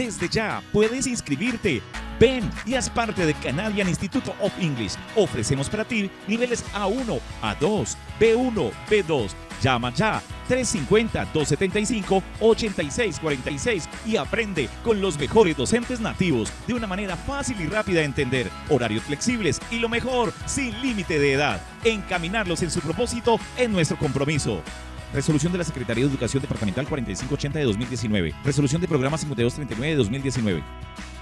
Desde ya puedes inscribirte. Ven y haz parte de Canadian Institute of English. Ofrecemos para ti niveles A1, A2, B1, B2. Llama ya 350-275-8646 y aprende con los mejores docentes nativos de una manera fácil y rápida de entender, horarios flexibles y lo mejor, sin límite de edad. Encaminarlos en su propósito es nuestro compromiso. Resolución de la Secretaría de Educación Departamental 4580 de 2019. Resolución de Programa 5239 de 2019.